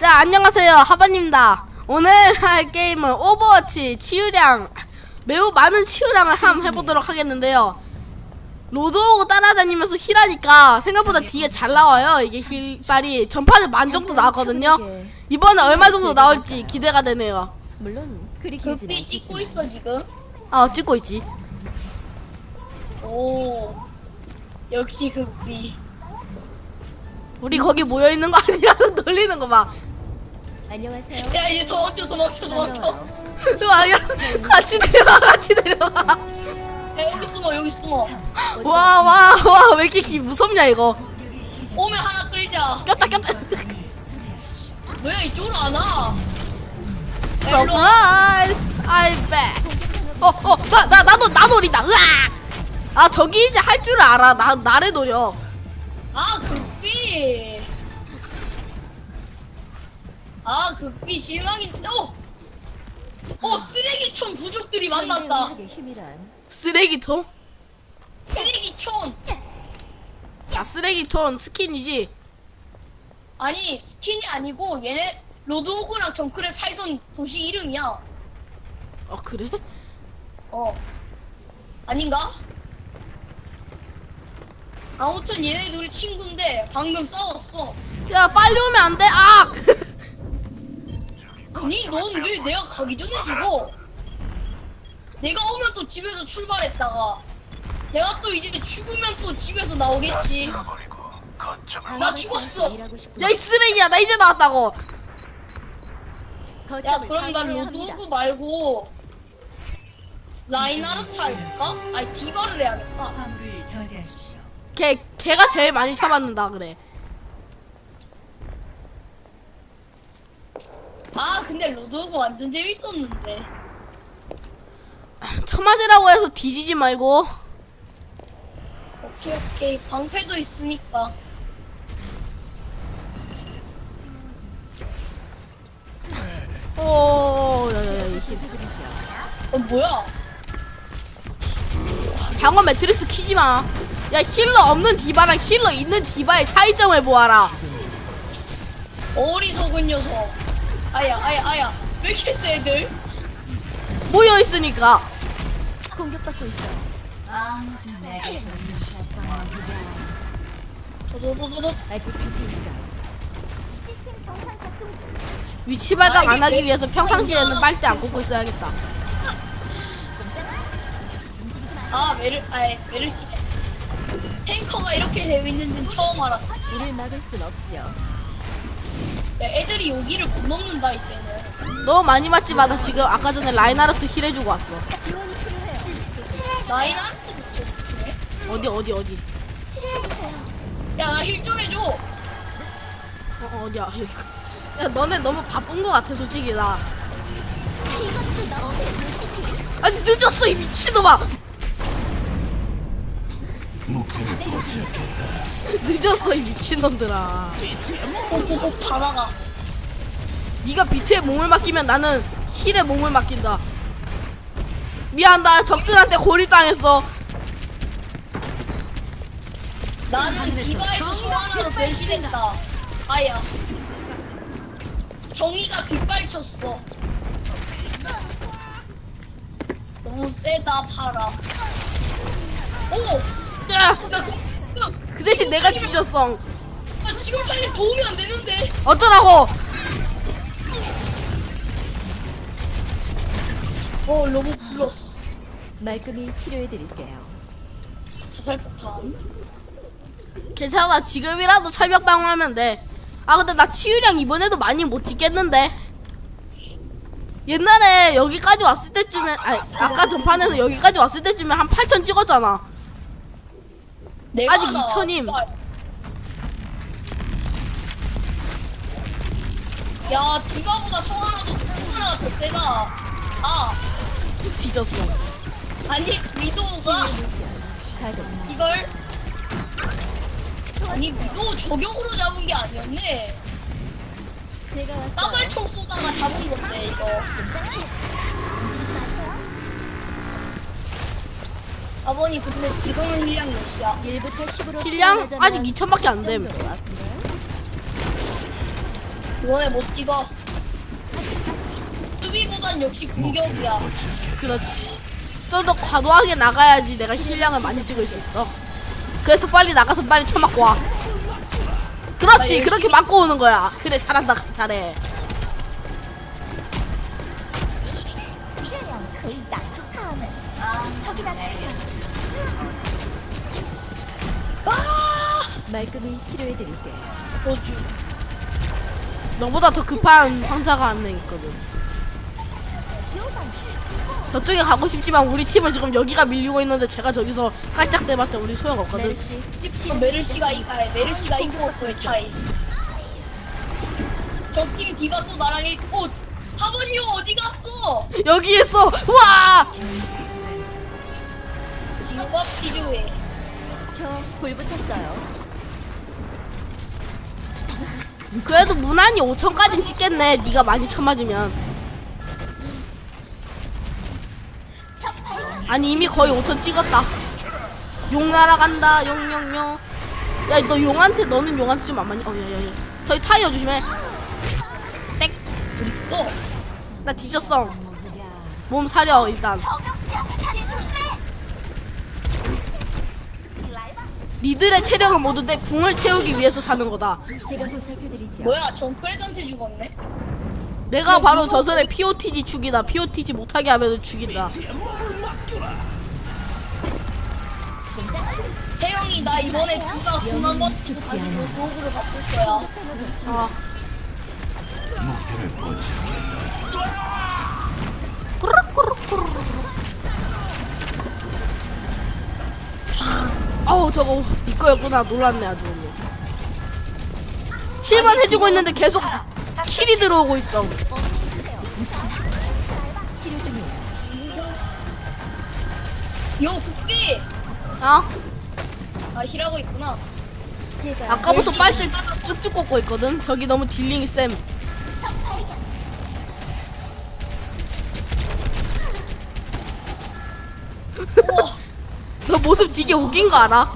자 안녕하세요. 하반입니다. 오늘 할 게임은 오버워치 치유량 매우 많은 치유량을 한번 해보도록 하겠는데요. 로드호그 따라다니면서 heal하니까 생각보다 뒤에 잘 나와요. 이게 힐빨이 전판에 만 정도 나왔거든요. 이번에 얼마 정도 나올지 기대가 되네요. 물론 그리 길진 찍고 있어 지금. 아 찍고 있지. 오. 역시 급비. 우리 거기 모여있는 거 아니야 놀리는 거봐 안녕하세요. 야 이제 도망쳐 도망쳐 도망쳐. 이거 아니야 같이 내려가 같이 내려가 야 여기 숨어 여기 숨어. 와 와 와 왜 이렇게 기 무섭냐 이거 오면 하나 끌자. 꼈다 꼈다 왜 이쪽으로 안 와? surprise I'm back 어 어 나 나 나도 나 노린다 으악 아 저기 이제 할 줄 알아 나 나를 노려 아 급비. 아 급비 실망이. 어. 어 쓰레기촌 부족들이 만났다. 쓰레기통 쓰레기촌. 야 쓰레기통 스킨이지 아니 스킨이 아니고 얘네 로드호그랑 정크랫 살던 도시 이름이야. 어 그래 어. 아닌가? 아무튼 얘네 둘이 친구인데 방금 싸웠어. 야 빨리 오면 안 돼 아 아니 넌 왜 내가 가기 전에 죽어? 내가 오면 또 집에서 출발했다가 내가 또 이제 죽으면 또 집에서 나오겠지. 나 죽었어. 일하고 싶은 야이 쓰레기야 나 이제 나왔다고 야 그럼 난 로드호그 말고 라인하르트 할까? 아니 디바를 해야겠다. 걔 걔가 제일 많이 참았는다 그래 아 근데 로드호그 완전 재밌었는데. 처맞으라고 해서 뒤지지 말고 오케이 오케이 방패도 있으니까. 오 야야야 이 힘. 어 뭐야? 방어 매트리스 키지 마. 야 힐러 없는 디바랑 힐러 있는 디바의 차이점을 보아라. 어리석은 녀석. 아야, 아야, 아야. 왜 이렇게 세, 애들? 모여 있으니까. 공격받고 있어. 아직 곁에 있어. 위치 발각 안 하기 위해서 평상시에는 빨대 안 꽂고 있어야겠다. 아, 메르, 아이, 메르시. 탱커가 이렇게 재밌는 줄 처음 알았어. 이를 막을 순 없죠. 야, 애들이 여기를 못 넘는다, 이제는. 너무 많이 맞지 마. 나 지금 아까 전에 라인하르트 heal 해주고 왔어. 지원이 필요해요. 라인한테도. 어디 어디 어디. 야, 나 힐 좀 해줘. 어, 어 어디야. 야 너네 너무 바쁜 거 같아 솔직히 나. 아니 늦었어 이 미친놈아. 늦었어 이 미친놈들아. 꼭꼭꼭 다 나가. 네가 비트에 몸을 맡기면 나는 힐에 몸을 맡긴다. 미안 나 적들한테 고립당했어. 나는 디바에서 또 하나로 변신했다. 아야. 정의가 빗발쳤어. 너무 세다, 파라. 오! 야, 야, 그, 야, 그 대신 내가 뒤졌어. 나 지금 살림 도움이 안 되는데. 어쩌라고? 어, 로봇 플러스. 말끔히 치료해드릴게요. 자살폭탄. 괜찮아 지금이라도 철벽 방어 하면 돼. 아 근데 나 치유량 이번에도 많이 못 찍겠는데. 옛날에 여기까지 왔을 때쯤에 아니 아까 전판에서 여기까지 왔을 때쯤에 한 8천 찍었잖아. 내가 아직 나- 2000임. 야, 디바보다 성하나가 더 세다. 아, 뒤졌어. 아니, 위도우가. 이걸. 아니, 위도우 저격으로 잡은 게 아니었네. 제가 왔어요. 따발총 쏘다가 잡은 건데, 이거. 아버니, 근데 지금은 힐량 몇이야? 1부터 10으로 힐량 아직 2천밖에 안 됨. 이번에 못 찍어. 수비보단 역시 공격이야. 그렇지. 좀 더 과도하게 나가야지 내가 힐량을 많이 찍을 수 있어. 그래서 빨리 나가서 빨리 쳐맞고 와. 그렇지. 그렇게 맞고 오는 거야. 그래 잘한다. 잘해. 말끔히 치료해드릴게요. 도주. 너보다 더 급한 황자가 한 명 있거든. 저쪽에 가고 싶지만 우리 팀은 지금 여기가 밀리고 있는데 제가 저기서 깔짝대봤자 우리 소용없거든. 메르시 메르시가 이- 아니, 메르시가 있고 없고의 차이. 적팀 디가 또 나랑 있고 사번이요 어디 갔어? 여기 있어. 우와! 지우가 필요해. 저 불 붙었어요. 그래도 무난히 5천까지는 찍겠네. 네가 많이 쳐맞으면. 아니 이미 거의 5천 찍었다. 용 날아간다. 용용용. 야 너 용한테 너는 용한테 좀 안 맞니? 어 야야야. 저기 타이어 조심해. 땡. 또나 뒤졌어. 몸 사려 일단. 니들의 체력은 모두 내 궁을 채우기 위해서 사는 거다. 제가 보살펴드리죠. 뭐야 정크레전트 죽었네? 내가 바로 저선의 POTG 죽이다. POTG 못하게 하면 죽인다. 태영이 나 이번에 번 죽지 가지고 않아. 도구를 바꿀 거야. 아. 꾸르꾸르꾸르. 아우 저거 이거였구나 놀랐네 아주. 실만 해주고 있는데 계속 킬이 들어오고 있어. 요 국비 아아 힐하고 있구나. 아까부터 빨대 쭉쭉 꽂고 있거든. 저기 너무 dealing이 셈. 우와 너 모습 되게 웃긴 거 알아?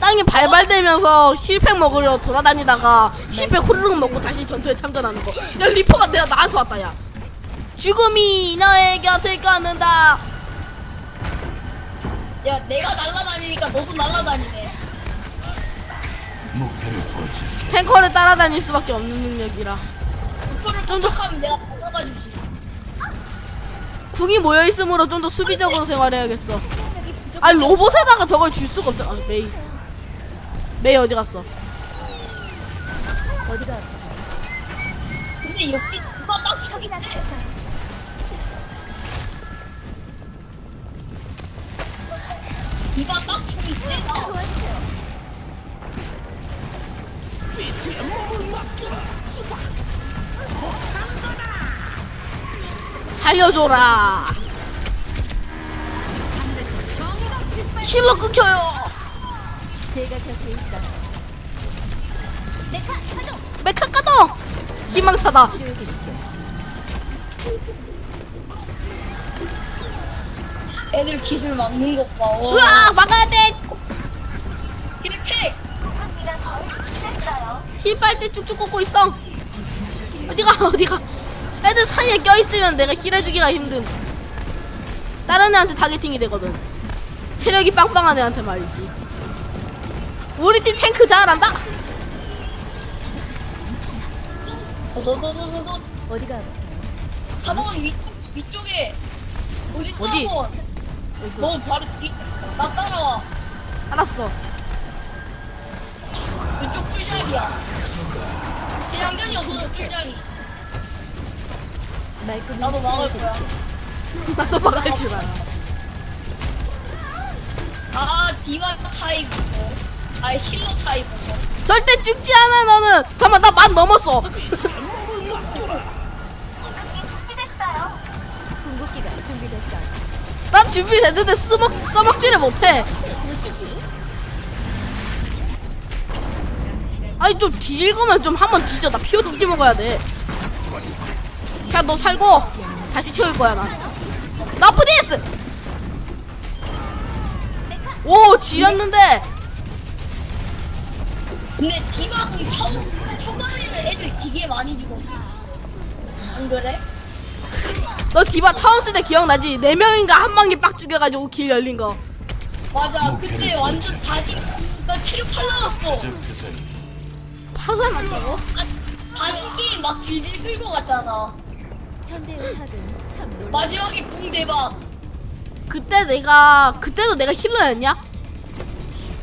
땅에 발발대면서 heal pack 먹으려 돌아다니다가 heal pack 후루룩 먹고 다시 전투에 참전하는 거. 야 리퍼가 내가 나한테 왔다 야. 죽음이 너의 곁을 걷는다. 야 내가 날라다니니까 너도 날라다니네. 탱커를 따라다닐 수밖에 없는 능력이라. 목표를 쫓아가면 내가 날라다니지. 궁이 모여 있으므로 좀 더 수비적으로 생활해야겠어. 아니 로봇에다가 저걸 줄 수가 없잖아. 아, 메이. 메이 어디 갔어? 어디가 아프세요? 근데 여기 누가 딱 저기 있지? 디바 딱 저기 세다. 살려줘라. 힐러 끊겨요. 제가 곁에 있어. 메카 까도 희망사다. 치료해드릴게요. 애들 기술 막는 것 봐. 와. 으아 막아야 돼. heal pack. heal 빨대 쭉쭉 꽂고 있어. 어디가 어디가? 애들 사이에 껴 있으면 내가 heal해주기가 힘듦. 다른 애한테 targeting이 되거든. 체력이 빵빵한 애한테 말이지. 우리 팀 탱크 잘한다. 너너너너너 어디가 아프세요? 4번 위쪽 위쪽에 어디 있어 어디? 4번? 너 바로 뒤. 나 따라와. 알았어. 이쪽 꿀자리야. 재장전이 없어서 꿀자리. 나도 막을 거야. 나도 막을 줄 알아. 아 디바 차이 보소. 아 힐러 차이 보소. 절대 죽지 않아 너는. 잠깐만 나 만 넘었어. 궁극기가 준비됐어요. 난 준비됐는데 쓰먹 써먹지를 못해. 아니 좀 뒤질 거면 좀 한번 뒤져. 나 피오 뒤지 먹어야 돼. 그냥 너 살고 다시 채울 거야 나. 나쁘디스. 오 지렸는데 근데 디바 공 초, 초반에 때는 애들 되게 많이 죽었어. 안 그래? 너 디바 처음 쓸 때 기억나지? 네 명인가 한 방에 빡 죽여가지고 길 열린 거. 맞아. 그때 완전 다진 나 체력 팔 나갔어. 파가 났다고? 아, 다진 게임 막 질질 끌고 갔잖아. 마지막에 궁 대박. 그때 내가 그때도 내가 힐러였냐?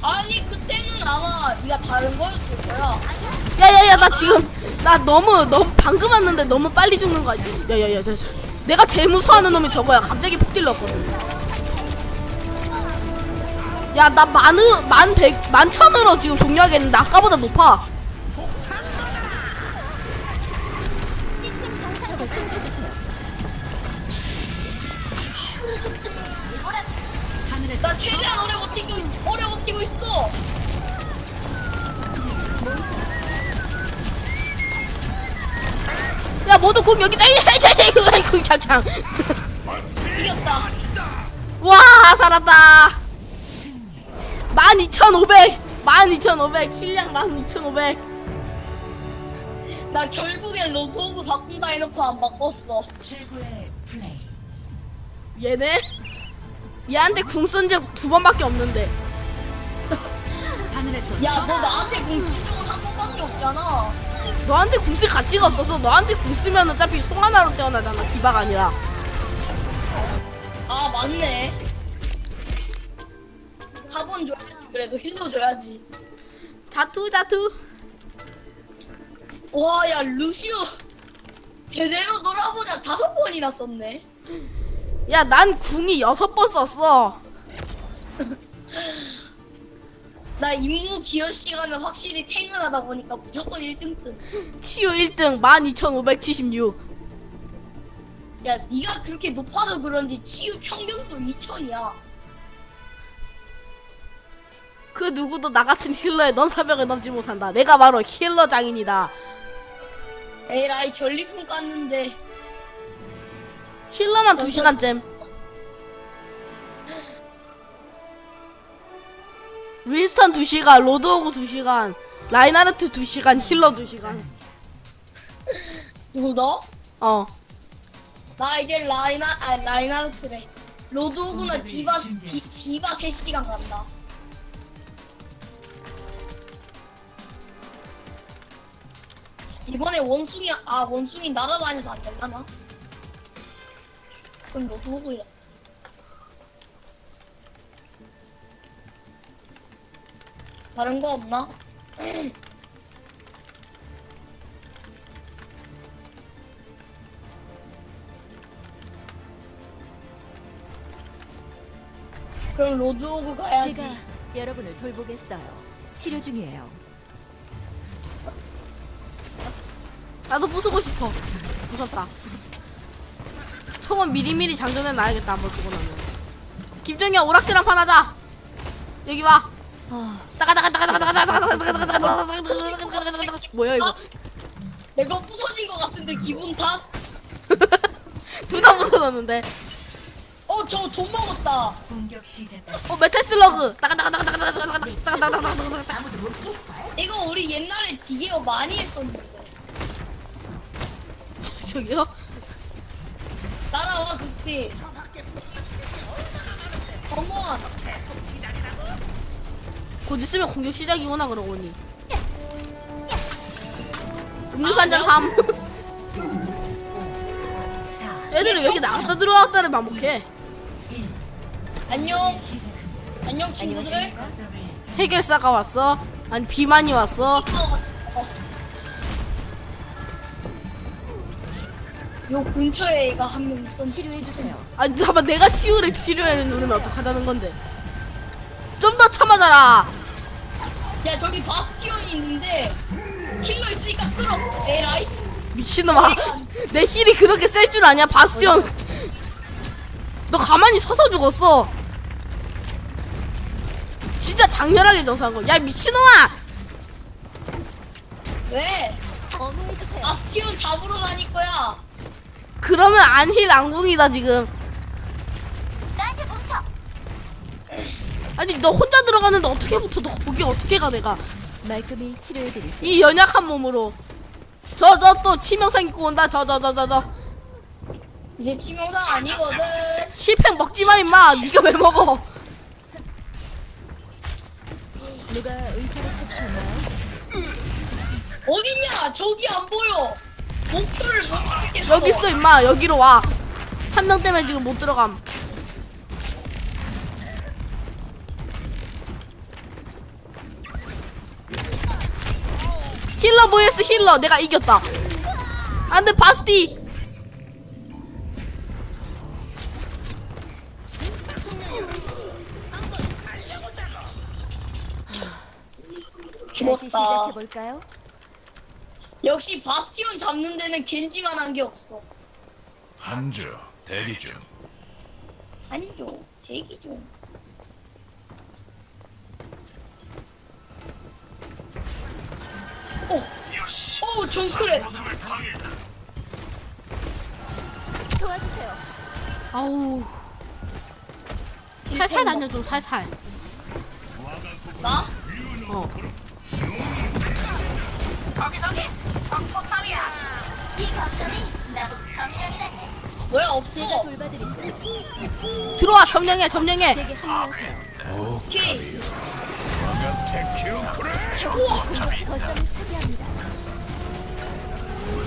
아니 그때는 아마 네가 다른 거였을 거야. 야야야 나 지금 나 너무 너무 방금 왔는데 너무 빨리 죽는 거 아니야? 야야야 저, 저, 내가 제일 무서워하는 놈이 저거야. 갑자기 폭 딜렀거든. 야나 만으로 만백 만천으로 지금 종료하겠는데 아까보다 높아. 나 최대한 오래 버티고 오래 버티고 있어. 야 모두 공 여기다 이거 차창. 이겼다. 와 살았다. 12,500 12,500 실력 12,500 나 결국엔 로드호그 바꾼다 해놓고 안 바꿨어. 얘네 얘한테 궁 쓴 적 두 번밖에 없는데 하늘에서 야 너 나한테 궁쓴 적은 한 번밖에 없잖아. 너한테 궁 쓸 가치가 없어서 너한테 궁 쓰면 어차피 송 하나로 태어나잖아 디바가 아니라 아 맞네. 사본 줘야지 그래도 힐도 줘야지. 자투 자투 와 야 루시오 제대로 놀아보자 다섯 번이나 썼네. 야 난 궁이 여섯 번 썼어 나 임무 기여 시간은 확실히 탱을 보니까 무조건 1등급. 치유 1등 12,576 야 네가 그렇게 높아서 그런지 치유 평균도 2천이야. 그 누구도 나 같은 힐러의 넘사벽을 넘지 못한다 내가 바로 힐러 장인이다 에라이 전리품 깠는데 healer만 2시간쯤 윈스턴 2시간 로드호그 2시간 라인하르트 2시간 healer 2시간 누구 너? 어 나 이제 라이나 아 라인하르트래. 로드호그나 오늘을 디바 디, 준비하십시오. 디바 3시간 간다. 이번에 원숭이 아 원숭이 날아다녀서 안 되려나? 그럼 로드오그야. 다른 거 없나? 그럼 로드오그 가야지. 제가 여러분을 돌보겠어요. 치료 중이에요. 나도 부수고 싶어 무섭다 총은 미리미리 장전해 놔야겠다 한번 쓰고 나면 김정이야 오락실 한 판 하자 여기 와 뭐야 이거 내가 부서진 것 같은데 기분 탓? 둘다 부서졌는데 어 저 돈 먹었다 공격 시작 어 메탈 슬러그 이거 우리 옛날에 되게 많이 했었는데 저기요? 따라와, 그때. Come on. 곧 있으면 공격 시작이구나 그러고니 음료수 한잔 삼 4, 애들이 왜 이렇게 나갔다 들어왔다를 반복해 안녕. 안녕, 친구들. 해결사가 왔어? 아니 비만이 왔어? 요 근처에 애가 한 명 있었는데. 치료해 주세요. 아니 잠깐만 내가 치유를 필요해 누르면 어떡하자는 건데 좀 더 참아자라 야, 저기 바스티온이 있는데. 킬러 있으니까 끌어. 에라이. 미친놈아 내 힐이 그렇게 셀 줄 아냐 바스티온 너 가만히 서서 죽었어 진짜 장렬하게 정사한 거 야 미친놈아 왜? 어머해 주세요. 바스티온 잡으러 다닐 거야. 그러면 안힐 안궁이다 지금. 아니 너 혼자 들어가는데 어떻게 붙어 너 거기 어떻게 가 내가 말끔히 치료해 드릴게요. 이 연약한 몸으로 저 저 또 치명상 입고 온다 저 저 저 저저 이제 치명상 아니거든. 실팽 먹지마 임마 니가 왜 먹어 누가 의사를 찾으셨나요? 어딨냐? 저기 안 보여. 목표를 못 찾겠어. 여기 있어 임마 여기로 와 한 명 때문에 지금 못 들어감 힐러 vs 힐러 내가 이겼다 안돼 바스티 다시 죽었다. 시작해 볼까요? 역시 바스티온 잡는 데는 겐지만 한 게 없어. 한주 대기 중. 아니죠. 제기 좀. 오, 오, 어, 정크레. 도와주세요. 아우 살살 다녀줘 살살 나? 어 왜 제가 없어? 돌봐드리죠. 들어와 점령해 점령해 제게 합류하세요. 오케이. 적이 공격 거점을 차지합니다.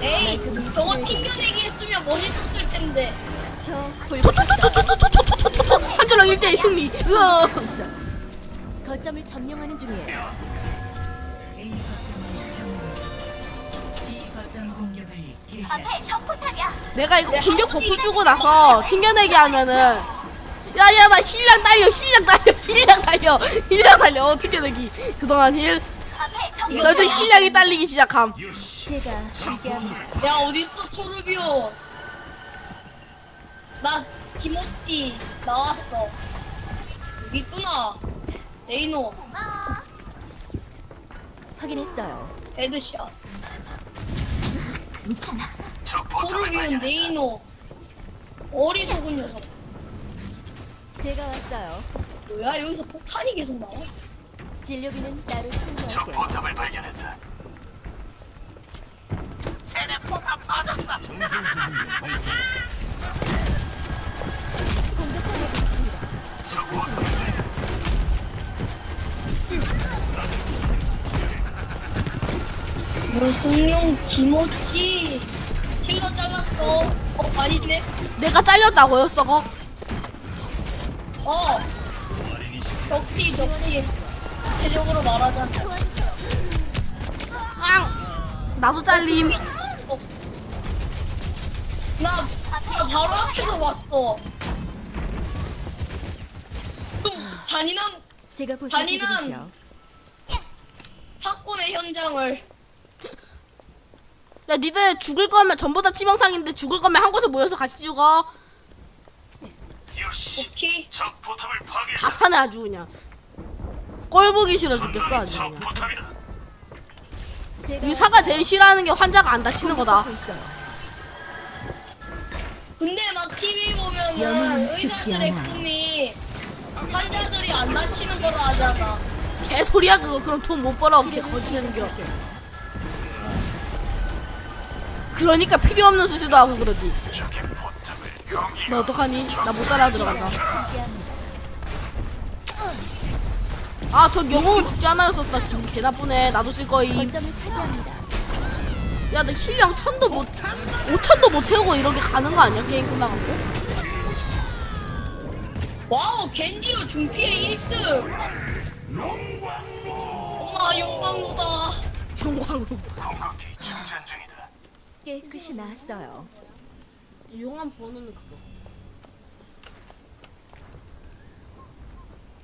에이, 저거 튕겨내기 했으면 멋있었을 텐데. 저 돌보고 초초초초초초초초초초 한조랑 1대1 승리 있어. 거점을 점령하는 중이에요. 내가 이거 공격 buff 주고 나서 튕겨내기 하면은 야야 나 힐량 달려 힐량 달려 힐량 달려 힐량 달려 어, 튕겨내기 그동안 힐 너희들 힐량이 딸리기 시작함 제가 함께합니다. 야, 어딨어, 토르비오. 나, 김호띠, 나왔어. 여기 있구나. 레이노, 확인했어요. 헤드샷. 있잖아. 도르기온 레이노 어리석은 녀석. 제가 왔어요. 뭐야 여기서 폭탄이 계속 나와? 진료비는 따로 청구할게요. 포탑을 발견했다. 쟤네 포탑 터졌어. 전술 지진이 발사. 공격하고 있습니다. 적 포탑을 무슨 용 김오찌? 힐러 잘랐어. 어, 아니네. 내가 잘렸다고요 썩어 어. 적티, 적티. 구체적으로 말하자면. 앙 나도 잘림 어. 나, 나 바로 앞에서 봤어. 좀 잔인한 제가 보살펴드리죠. 잔인한- 사건의 현장을. 야 니들 죽을 거면 전부 다 치명상인데 죽을 거면 한 곳에 모여서 같이 죽어 오케이. 다 사네 아주 그냥 꼴 보기 싫어 죽겠어 아주 그냥 유사가 제일 싫어하는 게 환자가 안 다치는 거다. 근데 막 TV 보면은 의사들의. 꿈이 환자들이 안 다치는 거라 하잖아. 개소리야 그거 그럼 돈 못 벌어 걔 치료를 거짓내는 겨 시작할게요. 그러니까 필요 없는 수술도 하고 그러지 너 어떡하니? 나 못 따라 들어간다. 아 저 영웅은 죽지 않아였었다 기분 개 나쁘네 나도 쓸 거임 차지합니다. 야너 힐량 천도 못 오천도 못 채우고 이렇게 가는 거 아니야 게임 끝나갖고 와우 겐지로 중피해 1등. 엄마 영광로다. 영광으로 깨끗이 나았어요. 용암 부어놓는 그거